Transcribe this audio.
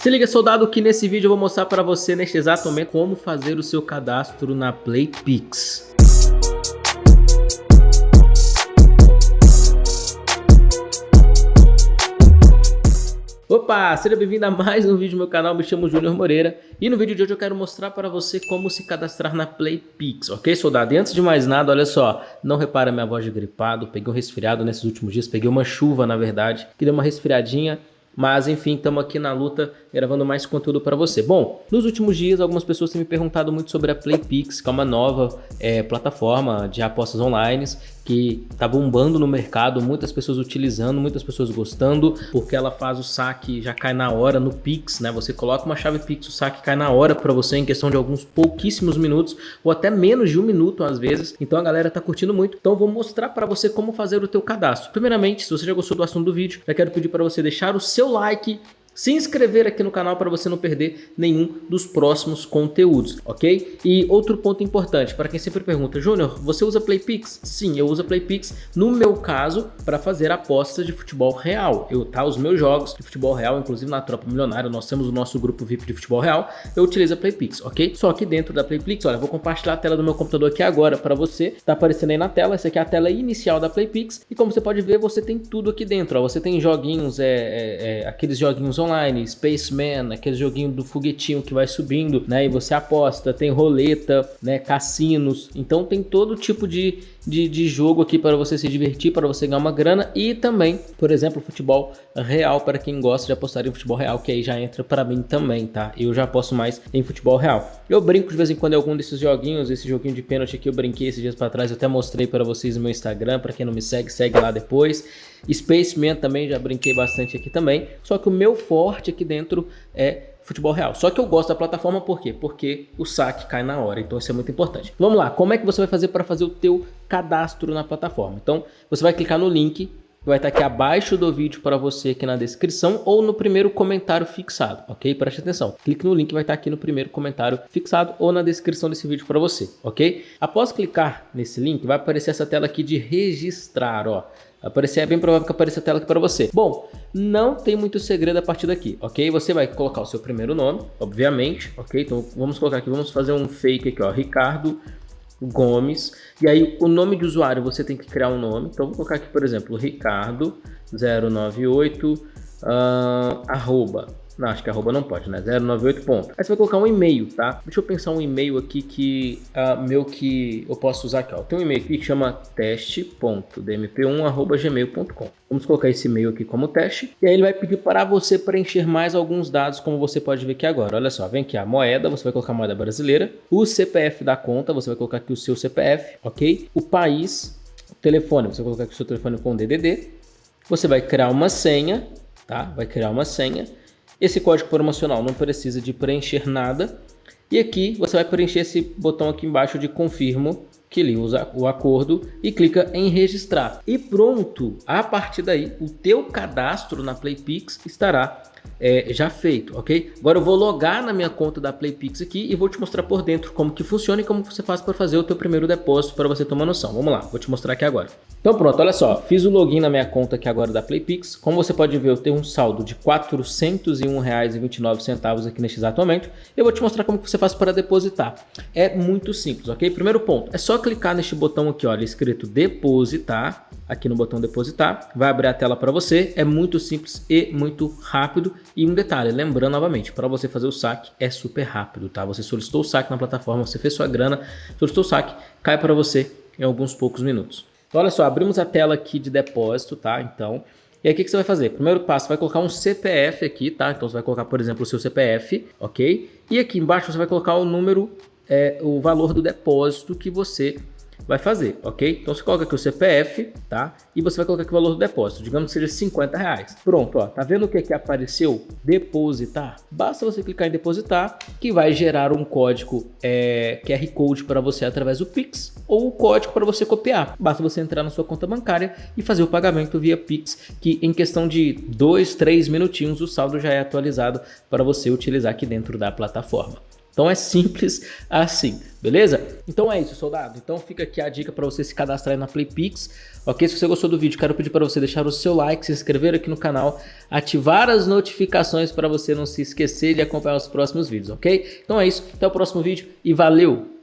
Se liga, soldado, que nesse vídeo eu vou mostrar para você, neste exato momento, como fazer o seu cadastro na PlayPix. Opa, seja bem-vindo a mais um vídeo do meu canal, me chamo Júnior Moreira e no vídeo de hoje eu quero mostrar para você como se cadastrar na PlayPix, ok soldado? E antes de mais nada, olha só, não repara minha voz de gripado, peguei um resfriado nesses últimos dias, peguei uma chuva na verdade, que deu uma resfriadinha, mas enfim, estamos aqui na luta gravando mais conteúdo para você. Bom, nos últimos dias algumas pessoas têm me perguntado muito sobre a PlayPix, que é uma nova é, plataforma de apostas online que está bombando no mercado, muitas pessoas utilizando, muitas pessoas gostando, porque ela faz o saque, já cai na hora no Pix, né? Você coloca uma chave Pix, o saque cai na hora para você em questão de alguns pouquíssimos minutos, ou até menos de um minuto às vezes. Então a galera tá curtindo muito. Então vou mostrar para você como fazer o teu cadastro. Primeiramente, se você já gostou do assunto do vídeo, já quero pedir para você deixar o seu like, se inscrever aqui no canal para você não perder nenhum dos próximos conteúdos, ok? E outro ponto importante, para quem sempre pergunta, Júnior, você usa Playpix? Sim, eu uso Playpix, no meu caso, para fazer apostas de futebol real. Eu, tá, os meus jogos de futebol real, inclusive na Tropa Milionária, nós temos o nosso grupo VIP de futebol real, eu utilizo a Playpix, ok? Só que dentro da Playpix, olha, vou compartilhar a tela do meu computador aqui agora para você, tá aparecendo aí na tela, essa aqui é a tela inicial da Playpix, e como você pode ver, você tem tudo aqui dentro, ó, você tem joguinhos, é, é, é aqueles joguinhos online, Spaceman, aquele joguinho do foguetinho que vai subindo, né? E você aposta, tem roleta, né? Cassinos. Então tem todo tipo de, de, de jogo aqui para você se divertir, para você ganhar uma grana e também, por exemplo, futebol real para quem gosta de apostar em futebol real, que aí já entra para mim também, tá? Eu já aposto mais em futebol real. Eu brinco de vez em quando em algum desses joguinhos, esse joguinho de pênalti aqui eu brinquei esses dias para trás, eu até mostrei para vocês no meu Instagram, para quem não me segue, segue lá depois. Spaceman também já brinquei bastante aqui também, só que o meu forte aqui dentro é futebol real. Só que eu gosto da plataforma por quê? Porque o saque cai na hora, então isso é muito importante. Vamos lá, como é que você vai fazer para fazer o teu cadastro na plataforma? Então, você vai clicar no link vai estar aqui abaixo do vídeo para você aqui na descrição ou no primeiro comentário fixado, ok? Preste atenção. Clique no link, vai estar aqui no primeiro comentário fixado ou na descrição desse vídeo para você, ok? Após clicar nesse link, vai aparecer essa tela aqui de registrar, ó aparecer, é bem provável que apareça a tela aqui para você. Bom, não tem muito segredo a partir daqui, ok? Você vai colocar o seu primeiro nome, obviamente, ok? Então vamos colocar aqui, vamos fazer um fake aqui, ó, Ricardo Gomes. E aí o nome de usuário você tem que criar um nome. Então vou colocar aqui, por exemplo, Ricardo 098 uh, arroba não, acho que arroba não pode, né? 098 ponto. Aí você vai colocar um e-mail, tá? Deixa eu pensar um e-mail aqui que uh, meu que eu posso usar aqui, ó. Tem um e-mail aqui que chama teste.dmp1@gmail.com. Vamos colocar esse e-mail aqui como teste. E aí ele vai pedir para você preencher mais alguns dados, como você pode ver aqui agora. Olha só, vem aqui a moeda, você vai colocar a moeda brasileira. O CPF da conta, você vai colocar aqui o seu CPF, ok? O país, o telefone, você vai colocar aqui o seu telefone com DDD. Você vai criar uma senha, tá? Vai criar uma senha. Esse código promocional não precisa de preencher nada. E aqui você vai preencher esse botão aqui embaixo de confirmo que usa o acordo e clica em registrar. E pronto, a partir daí o teu cadastro na Playpix estará é, já feito, ok? Agora eu vou logar na minha conta da Playpix aqui e vou te mostrar por dentro como que funciona e como você faz para fazer o teu primeiro depósito para você tomar noção. Vamos lá, vou te mostrar aqui agora. Então pronto, olha só, fiz o login na minha conta aqui agora da Playpix. Como você pode ver, eu tenho um saldo de R$ 401,29 aqui neste exato momento. Eu vou te mostrar como que você faz para depositar. É muito simples, ok? Primeiro ponto, é só clicar neste botão aqui, olha, escrito depositar, aqui no botão depositar, vai abrir a tela para você. É muito simples e muito rápido e um detalhe, lembrando novamente, para você fazer o saque é super rápido, tá? Você solicitou o saque na plataforma, você fez sua grana, solicitou o saque, cai para você em alguns poucos minutos. Então, olha só, abrimos a tela aqui de depósito, tá? Então, e aí o que, você vai fazer? Primeiro passo, vai colocar um CPF aqui, tá? Então você vai colocar, por exemplo, o seu CPF, ok? E aqui embaixo você vai colocar o número, é, o valor do depósito que você vai fazer, ok? Então você coloca aqui o CPF, tá? E você vai colocar aqui o valor do depósito, digamos que seja 50 reais. Pronto, ó, tá vendo o que aqui apareceu? Depositar. Basta você clicar em depositar, que vai gerar um código é, QR Code para você através do Pix ou o código para você copiar. Basta você entrar na sua conta bancária e fazer o pagamento via Pix, que em questão de 2, 3 minutinhos o saldo já é atualizado para você utilizar aqui dentro da plataforma. Então é simples assim, beleza? Então é isso, soldado. Então fica aqui a dica para você se cadastrar na PlayPix, ok? Se você gostou do vídeo, quero pedir para você deixar o seu like, se inscrever aqui no canal, ativar as notificações para você não se esquecer de acompanhar os próximos vídeos, ok? Então é isso, até o próximo vídeo e valeu!